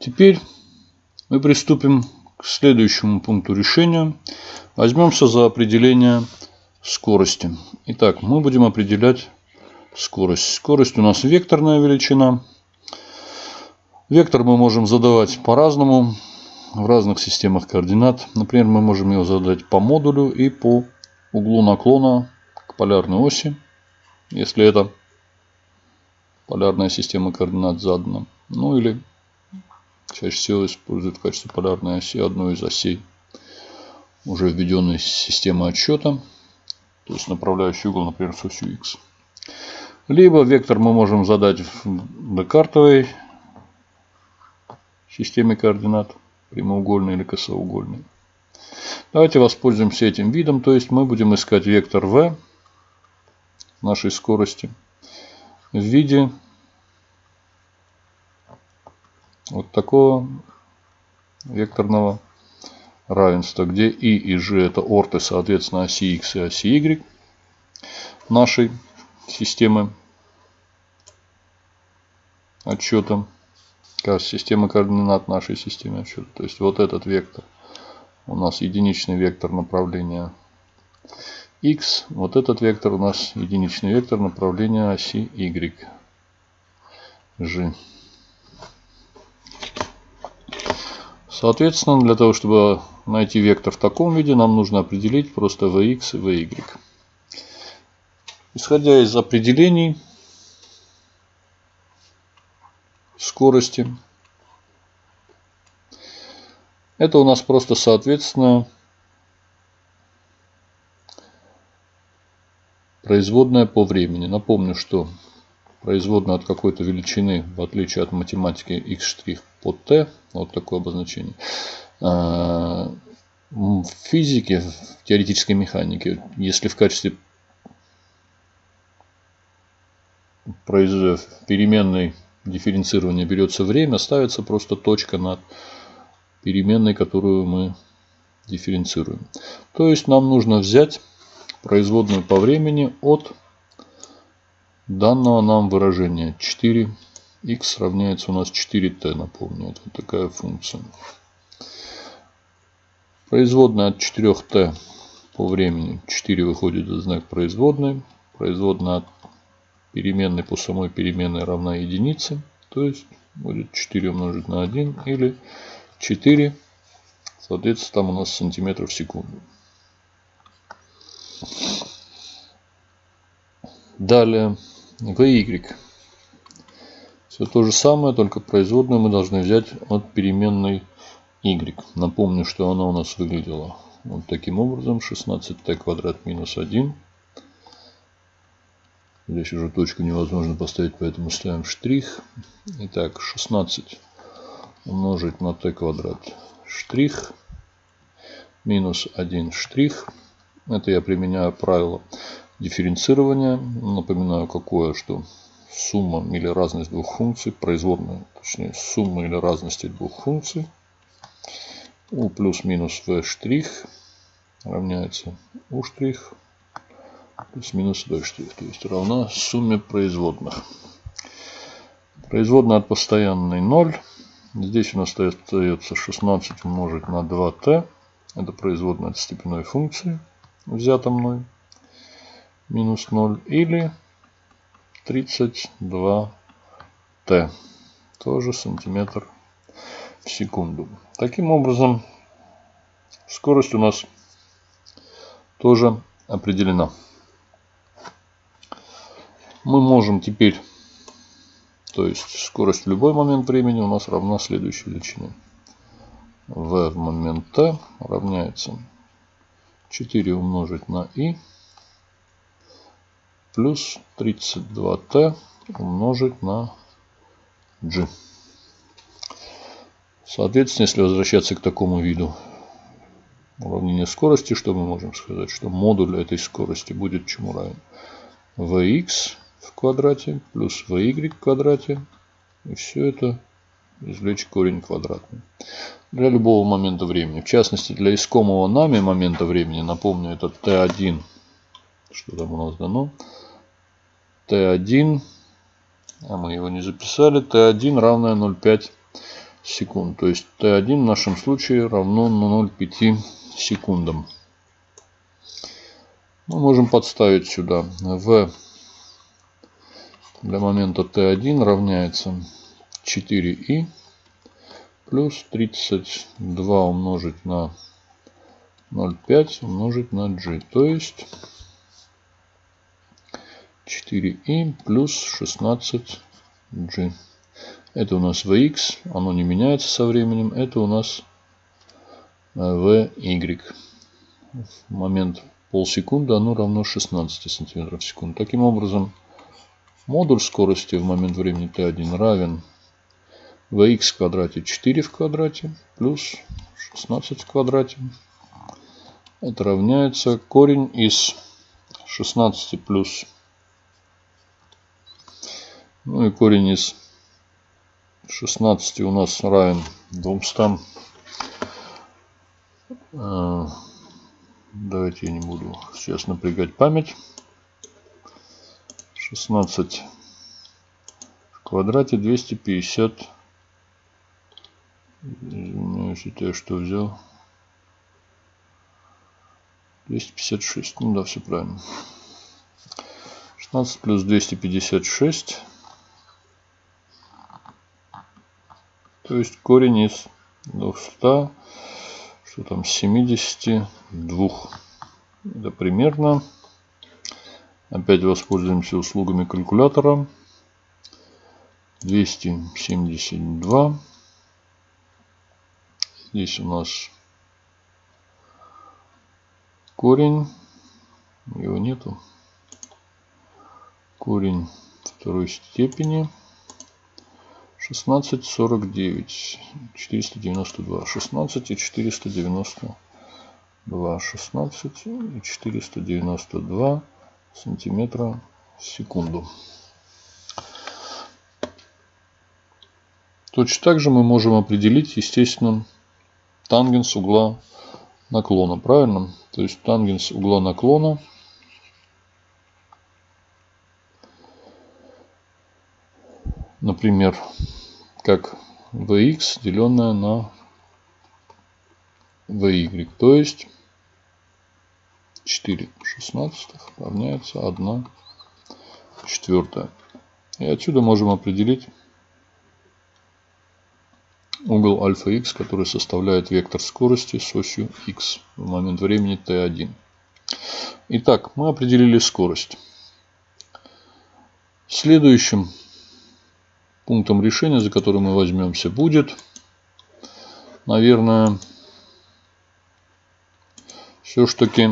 Теперь мы приступим к следующему пункту решения. Возьмемся за определение скорости. Итак, мы будем определять скорость. Скорость у нас векторная величина. Вектор мы можем задавать по-разному в разных системах координат. Например, мы можем его задать по модулю и по углу наклона к полярной оси, если это полярная система координат задана. Ну или чаще всего используют в качестве полярной оси одну из осей уже введенной системы отсчета, то есть направляющий угол, например, с осью x. Либо вектор мы можем задать в декартовой системе координат прямоугольный или косоугольный. Давайте воспользуемся этим видом. То есть мы будем искать вектор v нашей скорости в виде вот такого векторного равенства, где и и g это орты, соответственно, оси x и оси y нашей системы отчета как система координат нашей системы отсчета. То есть вот этот вектор у нас единичный вектор направления x. Вот этот вектор у нас единичный вектор направления оси y. G. Соответственно, для того, чтобы найти вектор в таком виде, нам нужно определить просто vx и vy. Исходя из определений, скорости. Это у нас просто соответственно производная по времени. Напомню, что производная от какой-то величины, в отличие от математики x' под t, вот такое обозначение, а, в физике, в теоретической механике, если в качестве переменной дифференцирования берется время, ставится просто точка над переменной, которую мы дифференцируем. То есть нам нужно взять производную по времени от данного нам выражения 4 x равняется у нас 4t, напомню, это такая функция. Производная от 4t по времени 4 выходит за знак производной. Производная от переменной по самой переменной равна единице. То есть будет 4 умножить на 1 или 4. Соответственно, там у нас сантиметров в секунду. Далее VY. Все то же самое, только производную мы должны взять от переменной y. Напомню, что она у нас выглядела вот таким образом. 16t квадрат минус 1 Здесь уже точку невозможно поставить, поэтому ставим штрих. Итак, 16 умножить на t квадрат штрих минус 1 штрих. Это я применяю правило дифференцирования. Напоминаю, какое, что сумма или разность двух функций, производная, точнее, сумма или разности двух функций, u плюс минус v штрих равняется u штрих плюс-минус b штрих, то есть равна сумме производных. Производная от постоянной 0. Здесь у нас остается 16 умножить на 2t. Это производная от степенной функции, взята мной. Минус 0. Или 32t. Тоже сантиметр в секунду. Таким образом, скорость у нас тоже определена мы можем теперь, то есть скорость в любой момент времени у нас равна следующей величине. v в момент t равняется 4 умножить на i плюс 32t умножить на g. Соответственно, если возвращаться к такому виду уравнения скорости, что мы можем сказать? Что модуль этой скорости будет чему равен? vx в квадрате плюс vy в квадрате. И все это извлечь корень квадратный. Для любого момента времени. В частности, для искомого нами момента времени, напомню, это t1. Что там у нас дано? T1, а мы его не записали, t1 равное 0,5 секунд. То есть t1 в нашем случае равно 0,5 секундам. Мы можем подставить сюда v для момента t1 равняется 4i плюс 32 умножить на 0,5 умножить на g. То есть 4i плюс 16g. Это у нас vx, оно не меняется со временем. Это у нас vy. В момент полсекунды оно равно 16 сантиметров в секунду. Таким образом, модуль скорости в момент времени t1 равен vx в квадрате 4 в квадрате плюс 16 в квадрате. Это равняется корень из 16 плюс ну и корень из 16 у нас равен 200. Э, давайте я не буду сейчас напрягать память. 16 в квадрате 250. Извиняюсь, это я что взял? 256. Ну да, все правильно. 16 плюс 256 То есть корень из 200, что там, 72. Это примерно. Опять воспользуемся услугами калькулятора. 272. Здесь у нас корень. Его нету. Корень второй степени. 16, 49, 492, 16 и 492, 16 и 492 сантиметра в секунду. Точно так же мы можем определить, естественно, тангенс угла наклона, правильно? То есть тангенс угла наклона например, как vx, деленное на vy. То есть 4 шестнадцатых равняется 1 четвертая. И отсюда можем определить угол альфа x, который составляет вектор скорости с осью x в момент времени t1. Итак, мы определили скорость. Следующим пунктом решения, за который мы возьмемся, будет, наверное, все-таки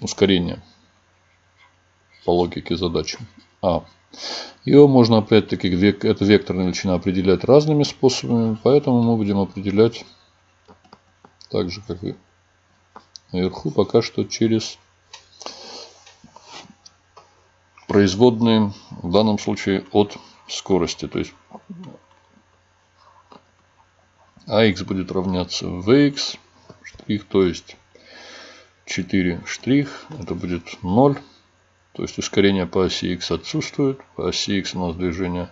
ускорение по логике задачи. А. Его можно опять-таки, это векторная величина, определять разными способами, поэтому мы будем определять так же, как и наверху, пока что через производные, в данном случае от скорости. То есть AX будет равняться VX штрих, то есть 4 штрих, это будет 0. То есть ускорение по оси X отсутствует. По оси X у нас движение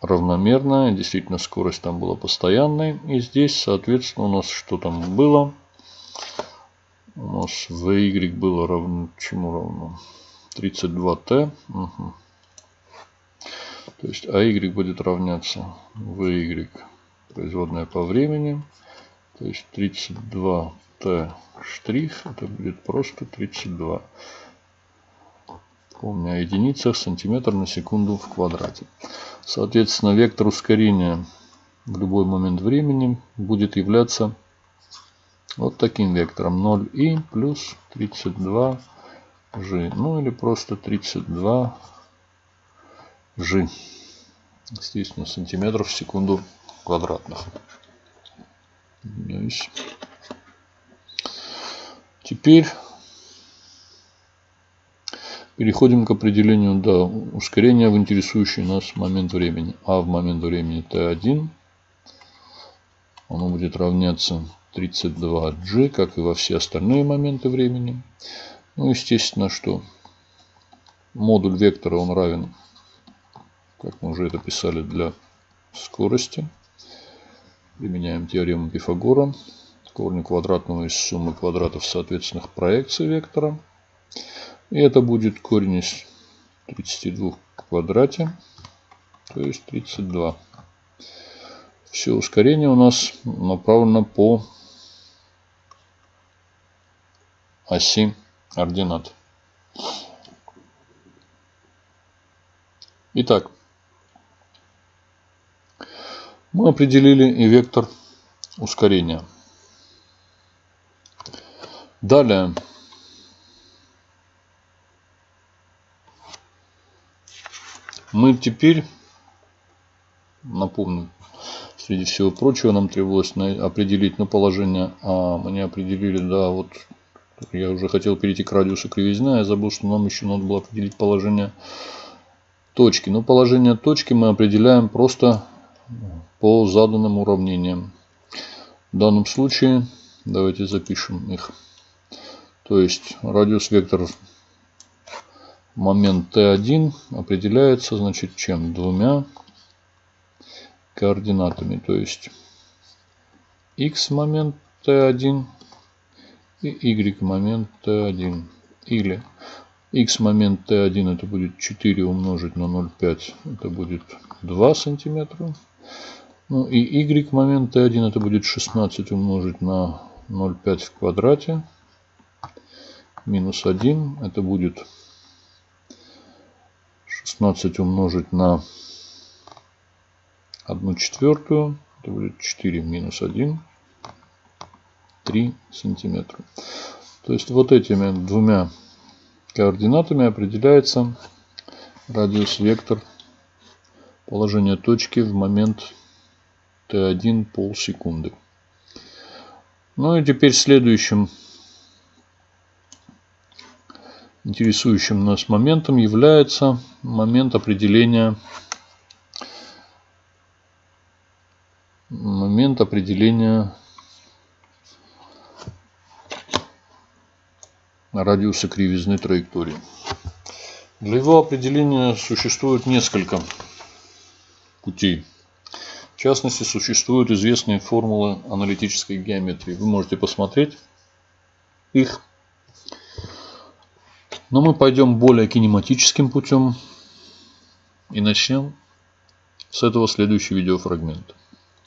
равномерное. Действительно, скорость там была постоянной. И здесь, соответственно, у нас что там было? У нас VY было равно чему равно? 32T. Угу. То есть AY будет равняться VY, производная по времени. То есть 32T штрих, это будет просто 32. Помню о единицах, сантиметр на секунду в квадрате. Соответственно, вектор ускорения в любой момент времени будет являться вот таким вектором 0i плюс 32g. Ну или просто 32 G. Естественно, сантиметров в секунду квадратных. Теперь переходим к определению да, ускорения в интересующий нас момент времени. А в момент времени t1 оно будет равняться 32g, как и во все остальные моменты времени. Ну, естественно, что модуль вектора он равен как мы уже это писали для скорости. Применяем теорему Пифагора. Корни квадратного из суммы квадратов соответственных проекций вектора. И это будет корень из 32 в квадрате, то есть 32. Все ускорение у нас направлено по оси ординат. Итак, мы определили и вектор ускорения. Далее мы теперь, напомню, среди всего прочего нам требовалось определить на положение А. Мы не определили, да, вот я уже хотел перейти к радиусу кривизны, а я забыл, что нам еще надо было определить положение точки. Но положение точки мы определяем просто по заданным уравнениям. В данном случае давайте запишем их. То есть радиус вектор момент t1 определяется значит чем? Двумя координатами. То есть x момент t1 и y момент t1. Или x момент t1 это будет 4 умножить на 0,5. Это будет 2 сантиметра. Ну и y момент t1 это будет 16 умножить на 0,5 в квадрате. Минус 1 это будет 16 умножить на 1 четвертую. Это будет 4 минус 1. 3 сантиметра. То есть вот этими двумя координатами определяется радиус вектор положения точки в момент t1 полсекунды. Ну и теперь следующим интересующим нас моментом является момент определения момент определения радиуса кривизны траектории. Для его определения существует несколько путей. В частности, существуют известные формулы аналитической геометрии. Вы можете посмотреть их. Но мы пойдем более кинематическим путем и начнем с этого следующий видеофрагмент.